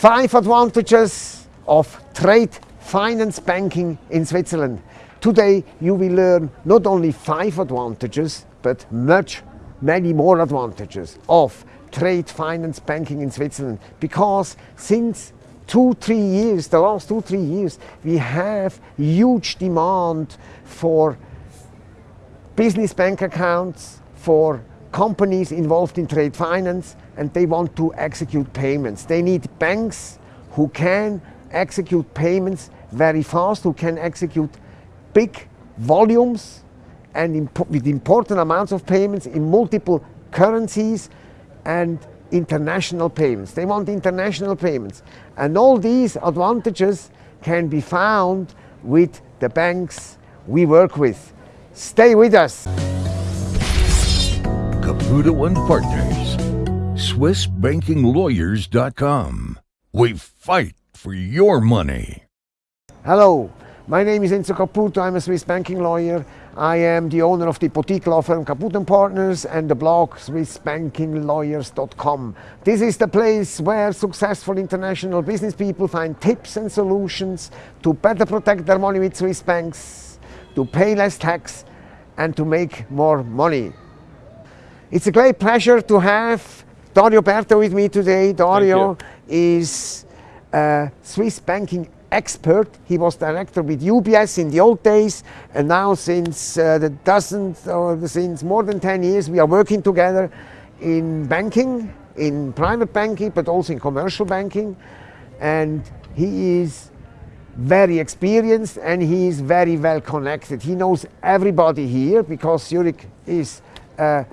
Five advantages of trade finance banking in Switzerland. Today you will learn not only five advantages, but much, many more advantages of trade finance banking in Switzerland. Because since two, three years, the last two, three years, we have huge demand for business bank accounts, for companies involved in trade finance, and they want to execute payments. They need banks who can execute payments very fast, who can execute big volumes and imp with important amounts of payments in multiple currencies and international payments. They want international payments. And all these advantages can be found with the banks we work with. Stay with us. Caputo and Partners. SwissBankingLawyers.com. We fight for your money. Hello, my name is Enzo Caputo. I'm a Swiss banking lawyer. I am the owner of the boutique law firm Caputo and Partners and the blog SwissBankingLawyers.com. This is the place where successful international business people find tips and solutions to better protect their money with Swiss banks, to pay less tax, and to make more money. It's a great pleasure to have Dario Berta with me today. Dario is a Swiss banking expert. He was director with UBS in the old days, and now since uh, the doesn't or since more than 10 years, we are working together in banking, in private banking, but also in commercial banking. And he is very experienced and he is very well connected. He knows everybody here because Zurich is a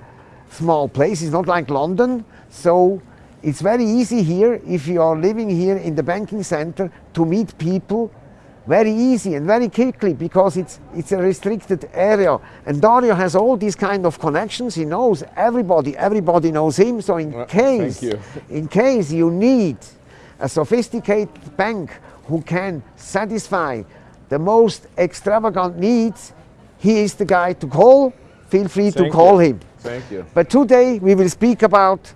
small place. It's not like London. So it's very easy here, if you are living here in the banking center, to meet people very easy and very quickly because it's, it's a restricted area. And Dario has all these kind of connections. He knows everybody. Everybody knows him. So in, case, in case you need a sophisticated bank who can satisfy the most extravagant needs, he is the guy to call. Feel free Thank to call you. him. Thank you. But today we will speak about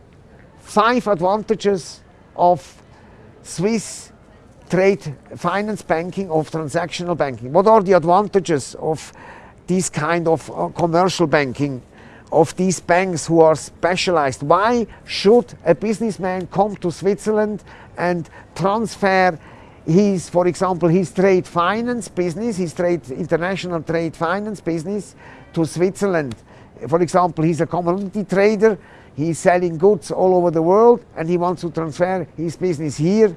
five advantages of Swiss trade finance banking, of transactional banking. What are the advantages of this kind of uh, commercial banking, of these banks who are specialized? Why should a businessman come to Switzerland and transfer his, for example, his trade finance business, his trade, international trade finance business to Switzerland? For example, he's a commodity trader He's selling goods all over the world and he wants to transfer his business here.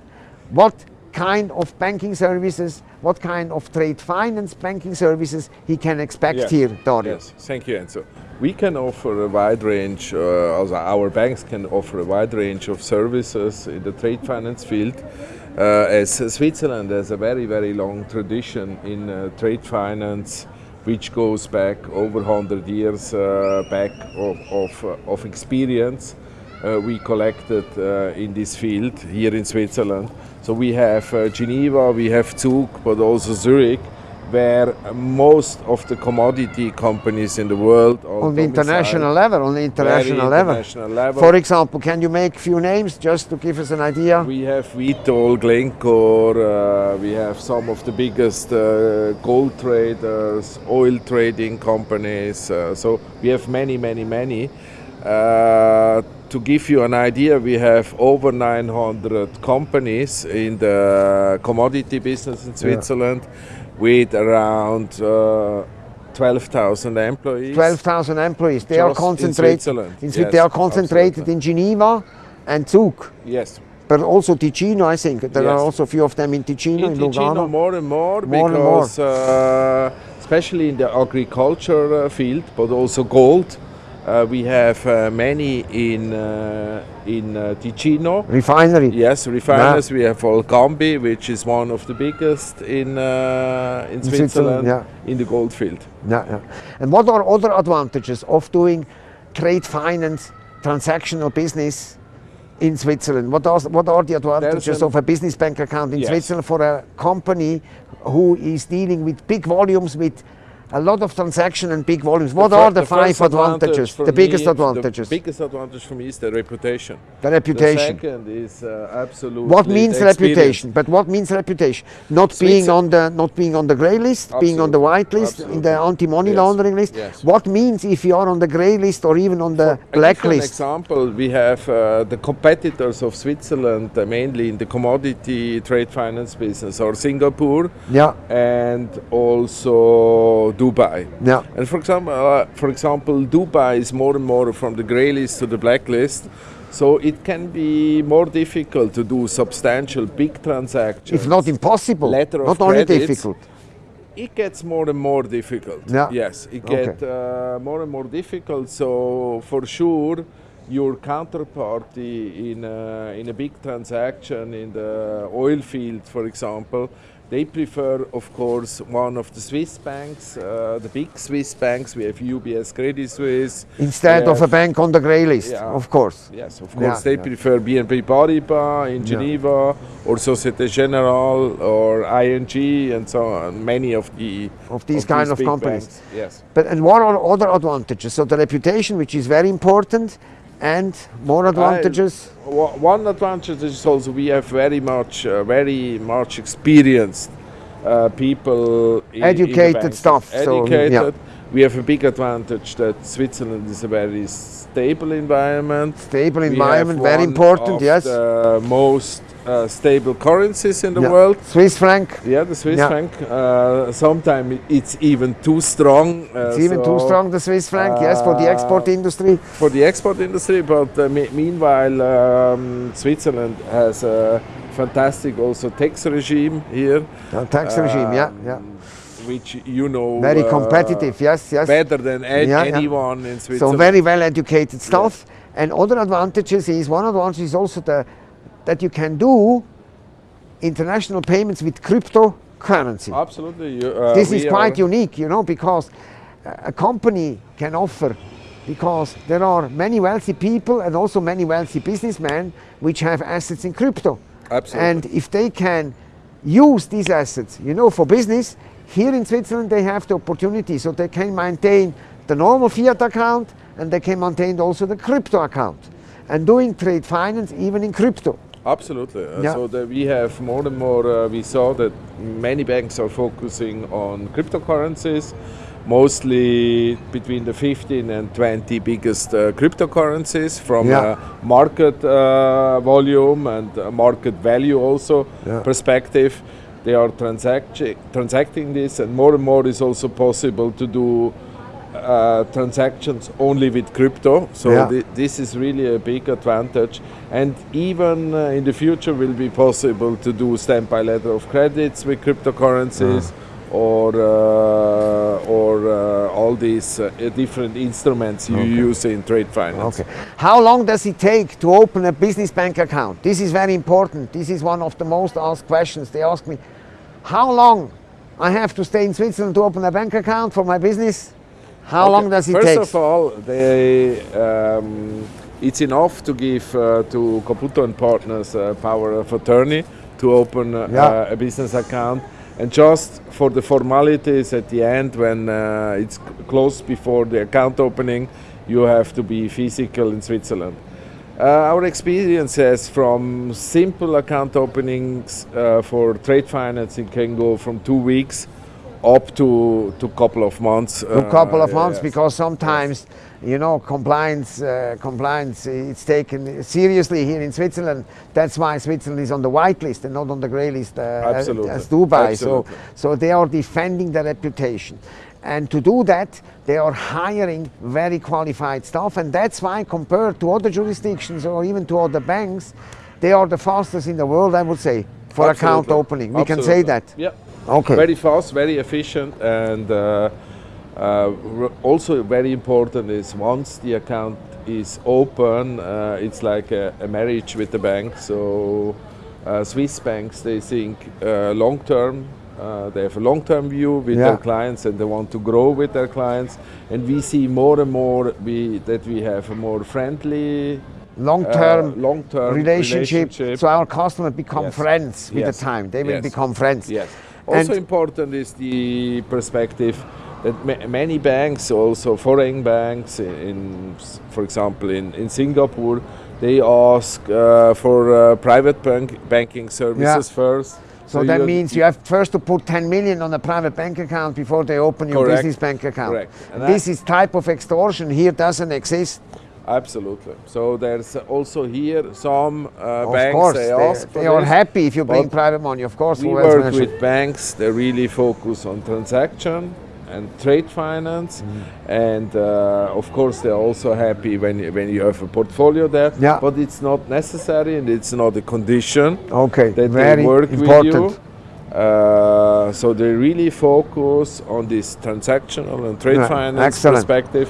What kind of banking services, what kind of trade finance banking services he can expect Yes. here, Dario? Yes, thank you, Enzo. We can offer a wide range, uh, also our banks can offer a wide range of services in the trade finance field. Uh, as Switzerland has a very, very long tradition in uh, trade finance, which goes back over 100 years uh, back of, of, uh, of experience uh, we collected in this field here in Switzerland. So we have Geneva, we have Zug, but also Zurich, where most of the commodity companies in the world are On the international level, on the international level. international level. For example, can you make few names just to give us an idea? We have Vitol, Glencore, uh, we have some of the biggest uh, gold traders, oil trading companies. Uh, so we have many, many, many. Uh, to give you an idea, we have over 900 companies in the commodity business in Switzerland with around uh, 12,000 employees. 12,000 employees. They are in concentrated. Switzerland. in Swi- Yes, they are concentrated absolutely. in Geneva and Zug, Yes. but also Ticino, I think. There are also a few of them in Ticino, in, In Lugano. More and more More and more. because uh, especially in the agriculture uh, field, but also gold. Uh, we have uh, many in uh, in uh, Ticino. Refinery. Yes, refiners. We have Valcambi, which is one of the biggest in uh, in, Switzerland, Switzerland, yeah. in the gold field. Yeah, yeah. And what are other advantages of doing trade finance, transactional business in Switzerland? What are, what are the advantages an- of a business bank account in Yes. Switzerland for a company who is dealing with big volumes, with a lot of transaction and big volumes. What fir- are the, the five advantages? The biggest me- advantages. The biggest advantage for me is the reputation. The reputation. The second is uh, absolutely. What means reputation? But what means reputation? Not being on the not being on the grey list, being on the white list, in the anti-money Yes, laundering list. yes. What means if you are on the grey list or even on the you black list? example, we have uh, the competitors of Switzerland, uh, mainly in the commodity trade finance business, or Singapore, Yeah, and also Dubai. yeah, And for example, uh, for example, Dubai is more and more from the grey list to the black list. So it can be more difficult to do substantial big transactions. It's not impossible. Letter not only credits. difficult. it gets more and more difficult. Yeah. Yes, it Okay. gets uh, more and more difficult. So for sure, your counterparty in a, in a big transaction in the oil field, for example, they prefer, of course, one of the Swiss banks, uh, the big Swiss banks. We have UBS, Credit Suisse. Instead of a bank on the grey list, Yeah. of course. Yes, of Yeah, course. they yeah. prefer BNP Paribas in Yeah. Geneva or Societe Generale or ING and so on. Many of the Of these kind of companies. banks. Yes. But and what are other advantages? So the reputation, which is very important, and more advantages. Wa- One advantage is also we have very much, uh, very much experienced uh, people, in, in the Educated banks. staff, so, yeah. We have a big advantage that Switzerland is a very stable environment. Stable We environment, very important. Yes. The most uh, stable currencies in the Yeah. world. Swiss franc. Yeah, the Swiss Yeah. franc. Uh, Sometimes it's even too strong. uh, It's even too strong, the Swiss franc. yes, for the export uh, industry. For the export industry, but uh, me- meanwhile, um, Switzerland has a fantastic also tax regime here. Uh, tax regime. Yeah, yeah. um, Which you know Very uh, competitive. Yes, yes. better than Yeah, yeah. anyone in Switzerland. So very well educated staff. And other advantages is one advantage is also the that you can do international payments with cryptocurrency. Absolutely. you- uh, this is quite unique, you know, because a company can offer because there are many wealthy people and also many wealthy businessmen which have assets in crypto. Absolutely. And if they can use these assets, you know, for business, here in Switzerland they have the opportunity, so they can maintain the normal fiat account and they can maintain also the crypto account and doing trade finance even in crypto. Absolutely. Uh, Yeah. So that we have more and more, uh, we saw that many banks are focusing on cryptocurrencies, mostly between the 15 and 20 biggest uh, cryptocurrencies from Yeah. a market uh, volume and a market value also Yeah. perspective. They are transact- transacting this, and more and more is also possible to do uh, transactions only with crypto. So Yeah. thi- this is really a big advantage. And even uh, in the future will be possible to do standby letter of credits with cryptocurrencies. Or uh, or uh, all these uh, different instruments you use in trade finance. Okay. How long does it take to open a business bank account? This is very important. This is one of the most asked questions. They ask me, how long I have to stay in Switzerland to open a bank account for my business? How Okay, long does it take? First of all, they, um, it's enough to give uh, to Caputo and Partners uh, power of attorney to open uh, Yeah. a business account. And just for the formalities at the end, when uh, it's closed before the account opening, you have to be physical in Switzerland. Uh, our experiences from simple account openings uh, for trade financing can go from two weeks up to to couple of months. a couple of uh, months yes. because sometimes you know compliance uh, compliance it's taken seriously here in Switzerland. That's why Switzerland is on the white list and not on the grey list uh, as- as Dubai. Absolutely. so so they are defending their reputation. And to do that they are hiring very qualified staff. And that's why compared to other jurisdictions or even to other banks they are the fastest in the world I would say for account opening. We can say that. Yeah. Okay. Very fast, very efficient, and uh, uh, also very important is once the account is open, uh, it's like a, a marriage with the bank. So uh, Swiss banks they think uh, long term. Uh, they have a long-term view with Yeah. their clients, and they want to grow with their clients. And we see more and more we, that we have a more friendly long-term uh, long-term relationship, relationship. so our customers become Yes. friends with Yes. the time they will Yes. become friends Yes. Also And- important is the perspective that ma- many banks, also foreign banks, in, in for example in, in Singapore, they ask uh, for uh, private bank, banking services first. So, that you- means you have first to put 10 million on a private bank account before they open your Correct. business bank account. Correct. And this is type of extortion here doesn't exist. Absolutely. So there's also here some uh, Of banks course, they, they, ask for they are this. happy if you bring private money. Of course, We work with banks They really focus on transaction and trade finance, Mm-hmm. and uh, of course they're also happy when you, when you have a portfolio there. Yeah. But it's not necessary and it's not a condition Okay, that very they work important. with you. Uh, so they really focus on this transactional and trade Yeah, finance excellent. perspective,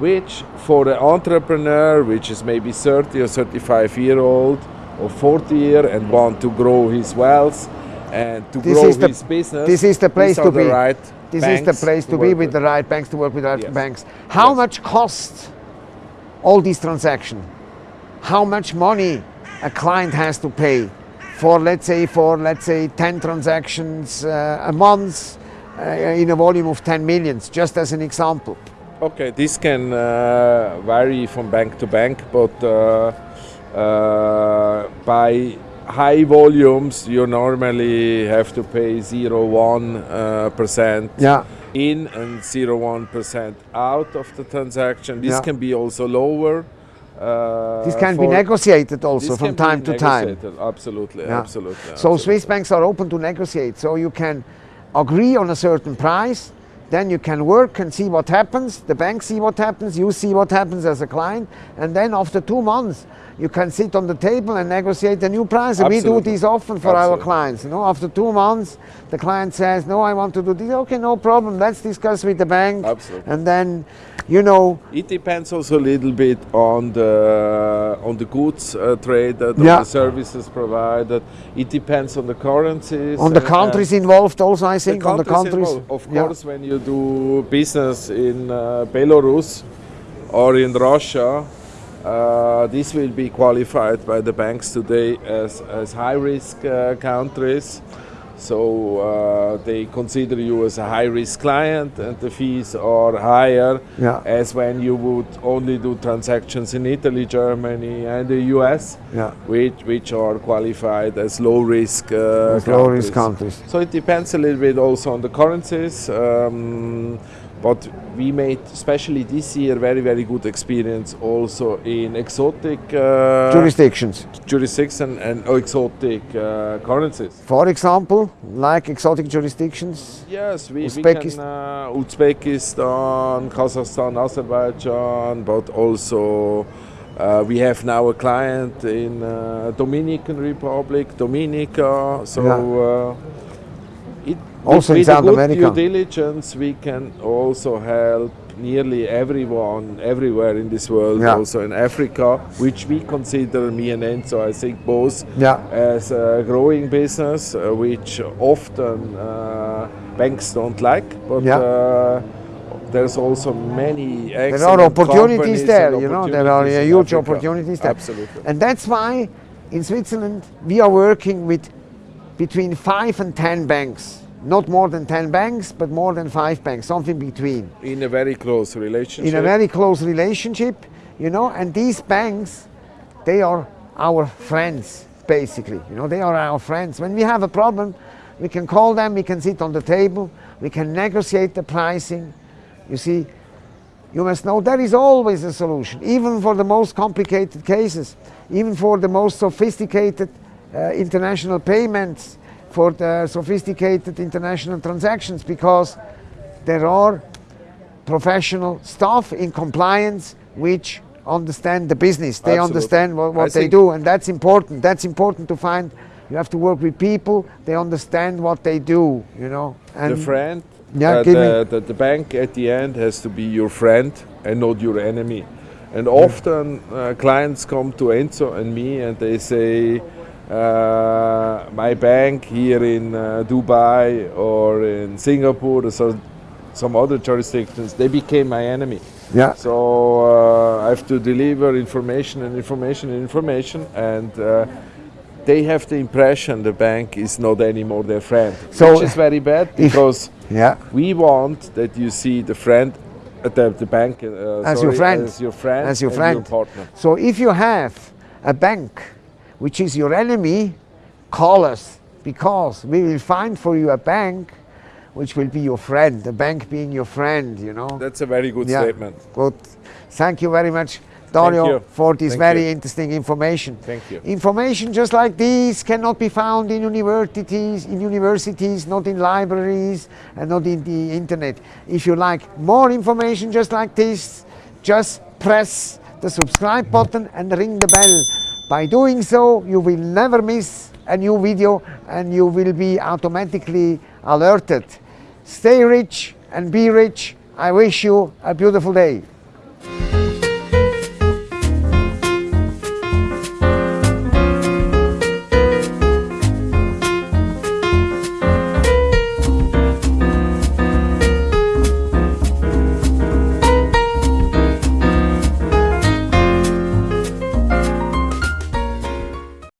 which for the entrepreneur, which is maybe 30 or 35 year old or 40 year and want to grow his wealth and to This grow is the- his business, this is the place to the be. Right This is the place to, be work with the right banks, to work with the right Yes. banks. How Yes. much cost all these transactions? How much money a client has to pay for, let's say, for let's say 10 transactions uh, a month uh, in a volume of 10 millions, just as an example. Okay, this can uh, vary from bank to bank, but uh, uh, by high volumes, you normally have to pay 0.1 uh, Yeah. in and 0.1 percent out of the transaction. This Yeah. can be also lower. Uh, This can be negotiated also from time to time. Absolutely, Yeah. absolutely. So absolutely. Swiss banks are open to negotiate. So you can agree on a certain price, then you can work and see what happens. The bank see what happens, you see what happens as a client, and then after two months you can sit on the table and negotiate a new price. And we do this often for our clients. You know, after two months, the client says, "No, I want to do this." Okay, no problem. Let's discuss with the bank. Absolutely. And then, you know, It depends also a little bit on the on the goods uh, traded, on Yeah. the services provided. It depends on the currencies. on the countries involved, also I think on the countries. involved. Of Yeah. course, when you do business in uh, Belarus or in Russia, uh, this will be qualified by the banks today as, as high risk uh, countries. So uh, they consider you as a high risk client, and the fees are higher Yeah. as when you would only do transactions in Italy, Germany, and the US, Yeah. which, which are qualified as low risk uh, As low risk countries. So it depends a little bit also on the currencies. Um, but we made, especially this year, very very good experience also in exotic uh, Jurisdictions. jurisdiction and exotic uh, currencies. For example, like exotic jurisdictions. Yes, we, we Uzbekistan. can uh, Uzbekistan, Kazakhstan, Azerbaijan, but also uh, we have now a client in uh, Dominican Republic, Dominica. So uh, it, Also with, in South America. due diligence, we can also help nearly everyone everywhere in this world, Yeah. also in Africa, which we consider me and Enzo, I think both Yeah. as a growing business, uh, which often uh, banks don't like, but Yeah. uh, there's also many There are opportunities there, you know, there are huge Africa. opportunities there. Absolutely. And that's why in Switzerland we are working with between five and ten banks. Not more than 10 banks, but more than five banks, something between. In a very close relationship. in a very close relationship, you know, and these banks, they are our friends, basically. You know, they are our friends. When we have a problem, we can call them, we can sit on the table, we can negotiate the pricing. You see, you must know there is always a solution, even for the most complicated cases, even for the most sophisticated uh, international payments, for the sophisticated international transactions, because there are professional staff in compliance which understand the business. They Absolutely. understand what, what they do, and that's important. That's important to find. You have to work with people. They understand what they do. You know. And the friend, Yeah, uh, the, the, the bank at the end has to be your friend and not your enemy. And often uh, clients come to Enzo and me and they say, my bank here in uh, Dubai or in Singapore or so, some other jurisdictions, they became my enemy. yeah. So uh, I have to deliver information and information and information, and uh, they have the impression the bank is not anymore their friend, So which is very bad because Yeah. We want that you see the friend, uh, the, the bank uh, As sorry, your friend. as your friend, As your friend. partner. So if you have a bank which is your enemy, call us because we will find for you a bank which will be your friend, the bank being your friend, you know. That's a very good Yeah. statement. Good. Thank you very much, Dario, for this Thank very you. interesting information. Thank you. Information just like this cannot be found in universities, in universities, not in libraries, and not in the internet. If you like more information just like this, just press the subscribe button and ring the bell. By doing so, you will never miss a new video and you will be automatically alerted. Stay rich and be rich. I wish you a beautiful day.